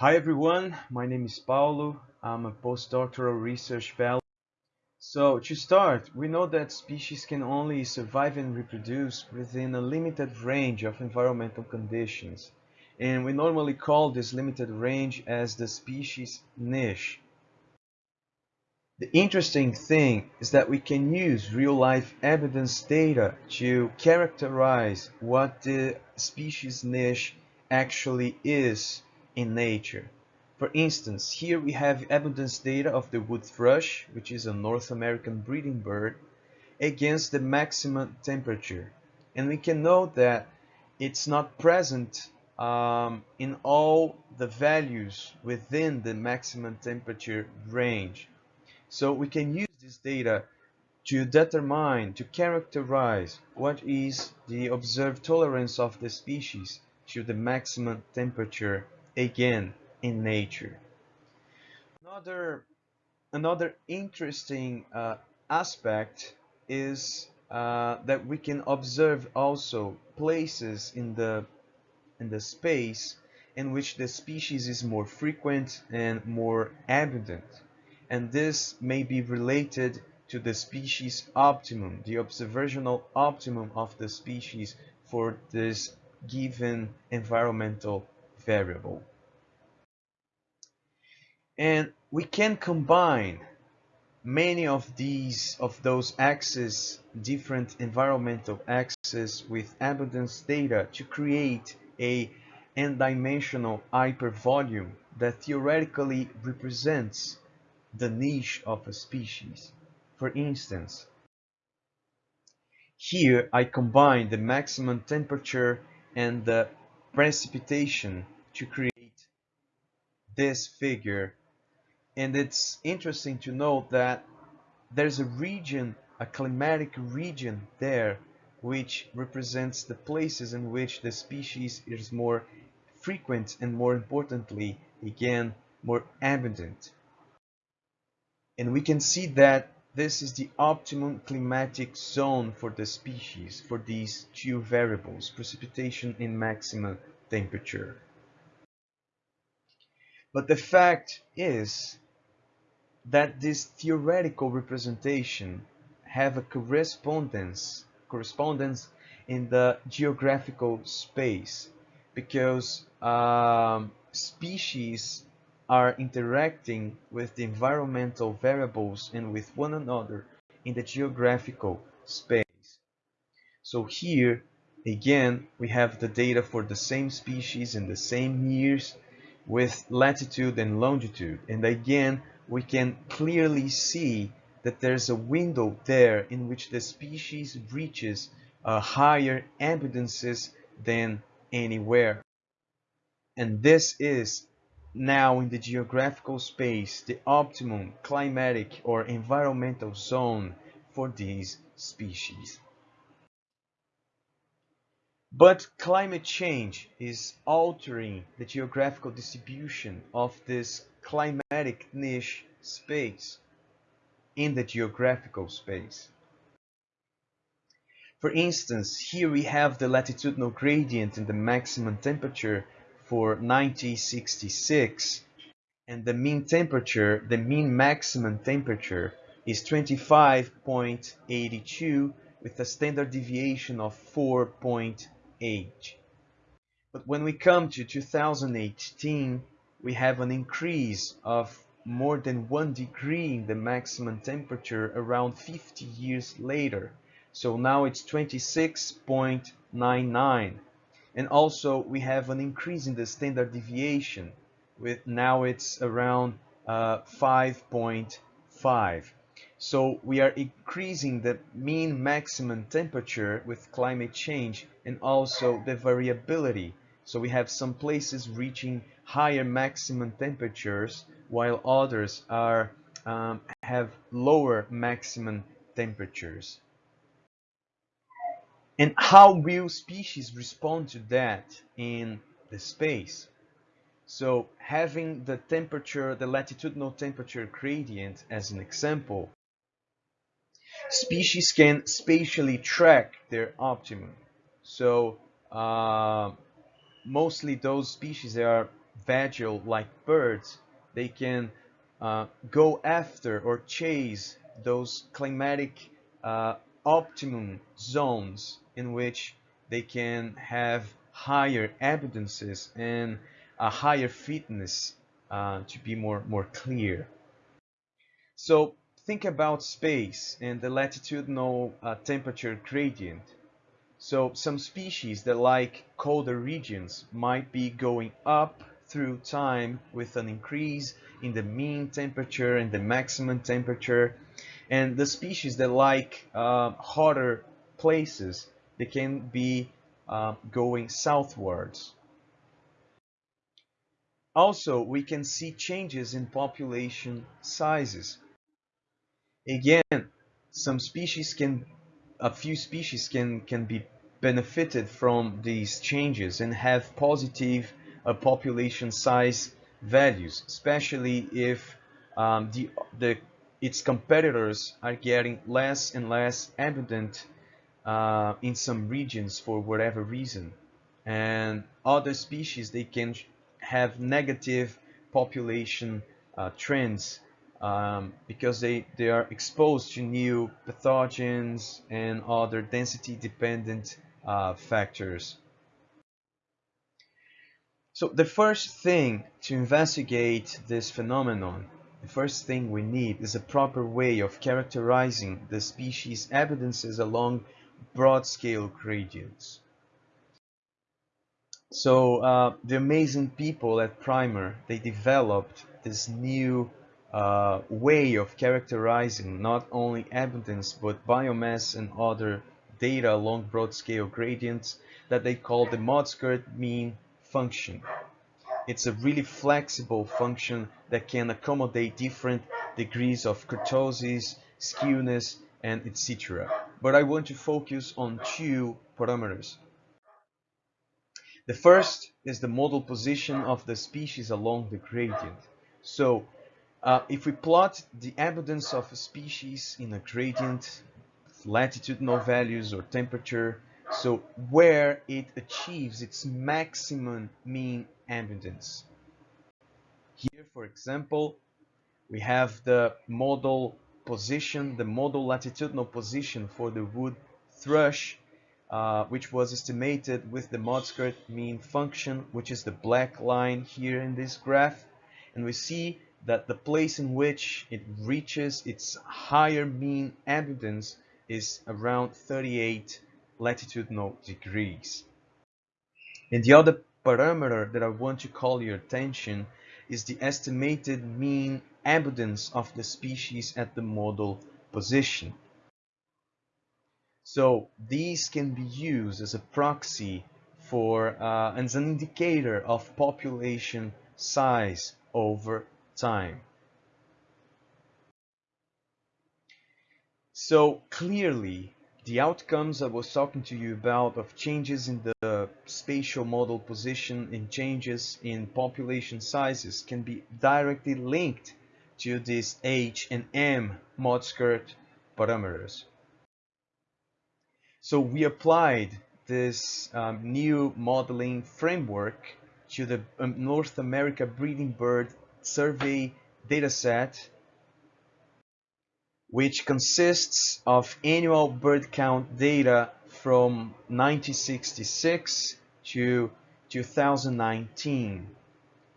Hi everyone, my name is Paulo. I'm a postdoctoral research fellow. So to start, we know that species can only survive and reproduce within a limited range of environmental conditions. And we normally call this limited range as the species niche. The interesting thing is that we can use real-life evidence data to characterize what the species niche actually is in nature. For instance, here we have abundance data of the wood thrush, which is a North American breeding bird, against the maximum temperature. And we can note that it's not present um, in all the values within the maximum temperature range. So we can use this data to determine, to characterize what is the observed tolerance of the species to the maximum temperature again in nature. Another, another interesting uh, aspect is uh, that we can observe also places in the in the space in which the species is more frequent and more abundant and this may be related to the species optimum, the observational optimum of the species for this given environmental variable. And we can combine many of these of those axes, different environmental axes with abundance data to create a n-dimensional hypervolume that theoretically represents the niche of a species. For instance, here I combine the maximum temperature and the precipitation to create this figure and it's interesting to note that there's a region, a climatic region there, which represents the places in which the species is more frequent and more importantly, again, more abundant. And we can see that this is the optimum climatic zone for the species for these two variables, precipitation and maximum temperature. But the fact is that this theoretical representation have a correspondence correspondence in the geographical space because um, species are interacting with the environmental variables and with one another in the geographical space. So here again we have the data for the same species in the same years with latitude and longitude and again we can clearly see that there's a window there in which the species reaches uh, higher abundances than anywhere. And this is now in the geographical space the optimum climatic or environmental zone for these species. But climate change is altering the geographical distribution of this climatic niche space in the geographical space. For instance, here we have the latitudinal gradient in the maximum temperature for 1966 and the mean temperature, the mean maximum temperature is 25.82 with a standard deviation of 4.8. But when we come to 2018, we have an increase of more than one degree in the maximum temperature around 50 years later. So now it's 26.99. And also we have an increase in the standard deviation with now it's around 5.5. Uh, so we are increasing the mean maximum temperature with climate change and also the variability. So we have some places reaching higher maximum temperatures while others are um, have lower maximum temperatures. And how will species respond to that in the space? So having the temperature, the latitudinal temperature gradient as an example, species can spatially track their optimum. So uh, mostly those species that are vagile-like birds, they can uh, go after or chase those climatic uh, optimum zones in which they can have higher abundances and a higher fitness uh, to be more, more clear. So think about space and the latitudinal uh, temperature gradient. So some species that like colder regions might be going up through time with an increase in the mean temperature and the maximum temperature. And the species that like uh, hotter places, they can be uh, going southwards. Also, we can see changes in population sizes. Again, some species can, a few species can, can be benefited from these changes and have positive uh, population size values, especially if um, the, the, its competitors are getting less and less abundant uh, in some regions for whatever reason. And other species, they can have negative population uh, trends um, because they, they are exposed to new pathogens and other density dependent uh, factors. So the first thing to investigate this phenomenon, the first thing we need is a proper way of characterizing the species abundances along broad scale gradients. So uh, the amazing people at Primer, they developed this new uh, way of characterizing not only abundance but biomass and other data along broad scale gradients that they call the ModSkurt mean function. It's a really flexible function that can accommodate different degrees of kurtosis, skewness, and etc. But I want to focus on two parameters. The first is the modal position of the species along the gradient. So uh, if we plot the abundance of a species in a gradient, latitudinal values or temperature, so where it achieves its maximum mean abundance. Here, for example, we have the modal position, the modal latitudinal position for the wood thrush, uh, which was estimated with the ModSkurt mean function, which is the black line here in this graph. And we see that the place in which it reaches its higher mean abundance is around 38 latitudinal degrees. In the other parameter that I want to call your attention is the estimated mean abundance of the species at the modal position. So these can be used as a proxy for uh, as an indicator of population size over time. So clearly, the outcomes I was talking to you about of changes in the spatial modal position and changes in population sizes can be directly linked to these H and M ModSkurt parameters. So we applied this um, new modeling framework to the um, North America breeding bird survey dataset which consists of annual bird count data from 1966 to 2019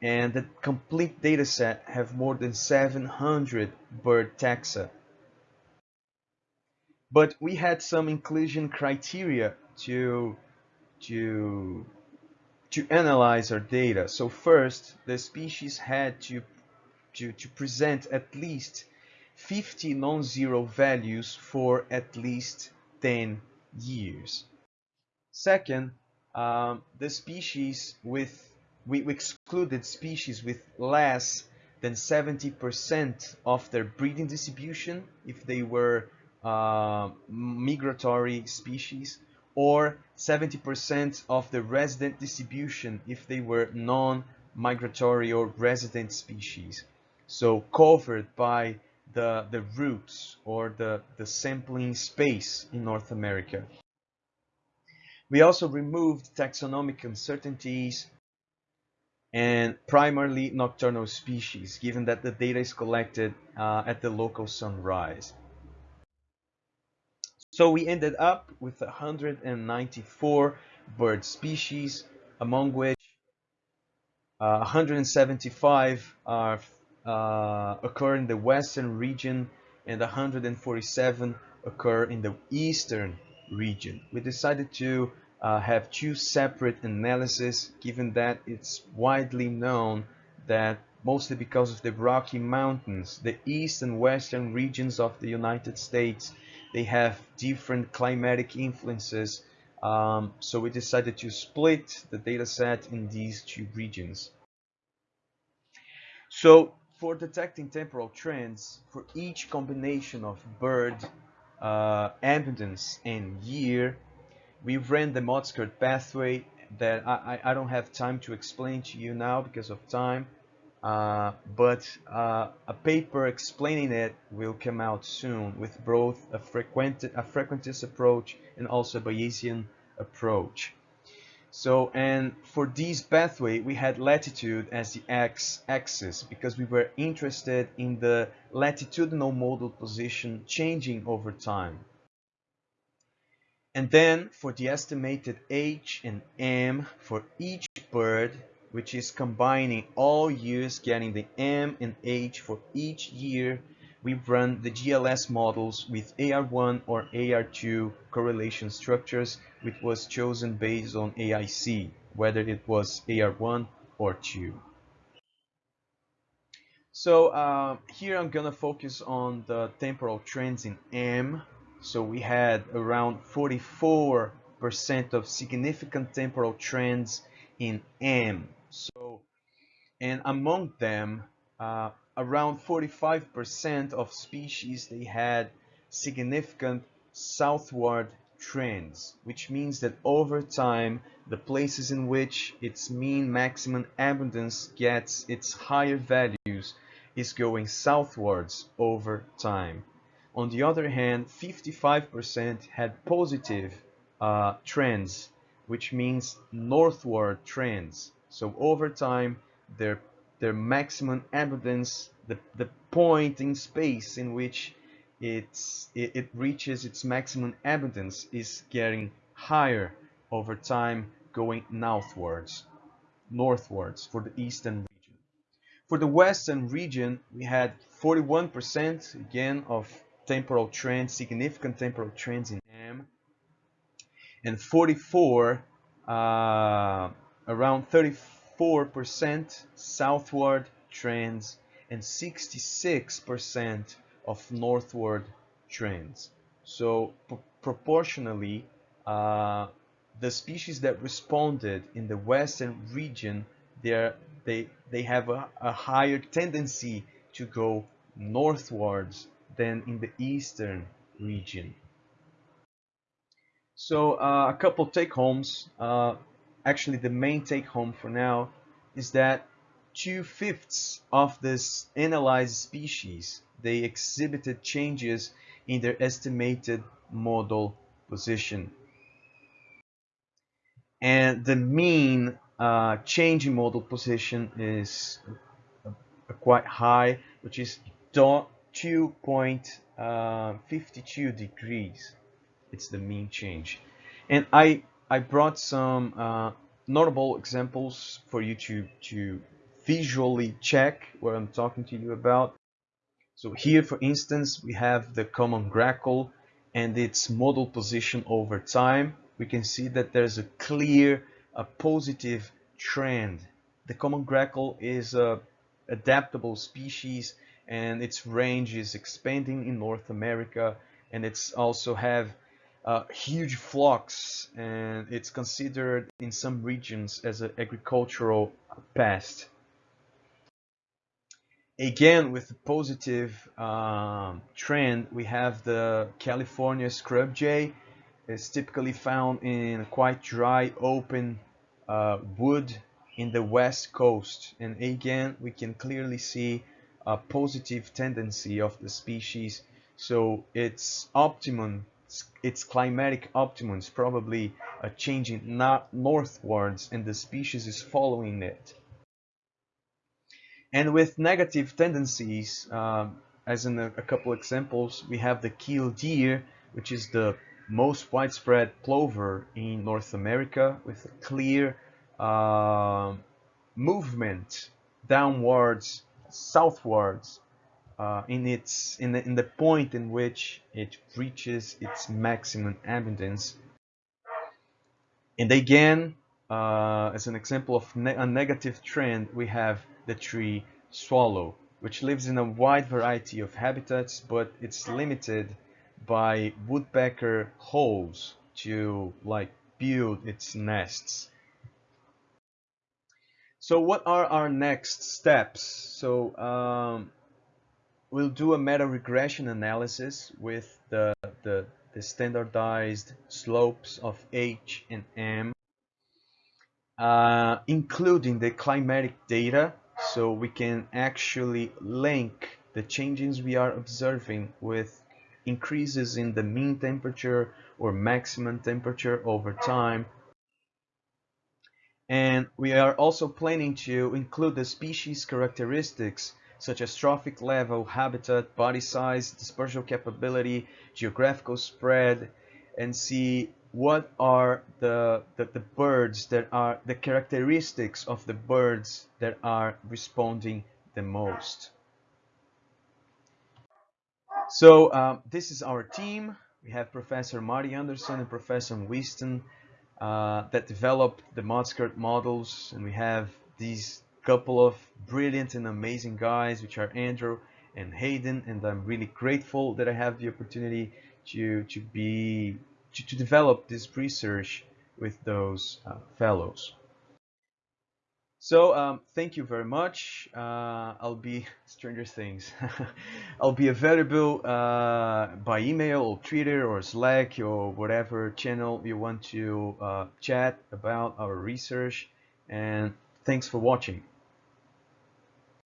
and the complete dataset have more than 700 bird taxa. But we had some inclusion criteria to to to analyze our data. So first, the species had to to, to present at least 50 non-zero values for at least 10 years. Second, um, the species with, we excluded species with less than 70% of their breeding distribution if they were uh, migratory species or 70% of the resident distribution if they were non-migratory or resident species. So covered by the, the roots or the, the sampling space in North America. We also removed taxonomic uncertainties and primarily nocturnal species, given that the data is collected uh, at the local sunrise. So we ended up with 194 bird species, among which uh, 175 are, occur in the western region and 147 occur in the eastern region. We decided to uh, have two separate analyses given that it's widely known that mostly because of the Rocky Mountains, the east and western regions of the United States, they have different climatic influences. Um, so we decided to split the data set in these two regions. So for detecting temporal trends, for each combination of bird uh, abundance and year, we ran the ModSkurt pathway that I, I, don't have time to explain to you now because of time. Uh, but uh, a paper explaining it will come out soon with both a, frequent, a frequentist approach and also a Bayesian approach. So, and for this pathway, we had latitude as the x-axis because we were interested in the latitudinal modal position changing over time. And then for the estimated H and M for each bird, which is combining all years, getting the M and H for each year, we run the GLS models with AR1 or AR2 correlation structures, which was chosen based on AIC, whether it was AR1 or 2. So uh, here I'm gonna focus on the temporal trends in M so we had around 44% of significant temporal trends in M. So, and among them, uh, around 45% of species they had significant southward trends, which means that over time, the places in which its mean maximum abundance gets its higher values is going southwards over time. On the other hand, 55% had positive uh, trends, which means northward trends. So over time, their their maximum abundance, the, the point in space in which it's, it, it reaches its maximum abundance is getting higher over time going northwards, northwards for the eastern region. For the western region, we had 41% again of temporal trends, significant temporal trends in M, and 44, uh, around 34% southward trends, and 66% of northward trends. So proportionally, uh, the species that responded in the western region, they they have a, a higher tendency to go northwards than in the eastern region. So uh, a couple take-homes. Uh, actually, the main take-home for now is that two-fifths of this analyzed species, they exhibited changes in their estimated modal position. And the mean uh, change in modal position is quite high, which is 2.52 uh, degrees. It's the mean change. And I, I brought some uh, notable examples for you to, to visually check what I'm talking to you about. So here, for instance, we have the common grackle and its modal position over time. We can see that there's a clear, a positive trend. The common grackle is a adaptable species and its range is expanding in North America and it's also have uh, huge flocks and it's considered in some regions as an agricultural pest. Again, with the positive um, trend, we have the California scrub jay. It's typically found in quite dry, open uh, wood in the west coast. And again, we can clearly see a positive tendency of the species. So its optimum, its climatic optimum is probably changing northwards and the species is following it. And with negative tendencies, um, as in a, a, couple examples, we have the killdeer, which is the most widespread plover in North America with a clear uh, movement downwards, southwards, uh, in its in the, in the point in which it reaches its maximum abundance. And again, uh, as an example of ne a negative trend, we have the tree swallow, which lives in a wide variety of habitats, but it's limited by woodpecker holes to like build its nests. So what are our next steps? So um, we'll do a meta regression analysis with the, the, the standardized slopes of H and M, uh, including the climatic data, so we can actually link the changes we are observing with increases in the mean temperature or maximum temperature over time. And we are also planning to include the species characteristics such as trophic level, habitat, body size, dispersal capability, geographical spread, and see what are the, the, the, birds that are the characteristics of the birds that are responding the most. So um, this is our team. We have Professor Marti Anderson and Professor Whiston uh, that developed the ModSkurt models and we have these couple of brilliant and amazing guys which are Andrew and Hayden and I'm really grateful that I have the opportunity to to be to, to develop this research with those uh, fellows. So um, thank you very much. Uh, I'll be Stranger Things. I'll be available uh, by email or Twitter or Slack or whatever channel you want to uh, chat about our research. And thanks for watching.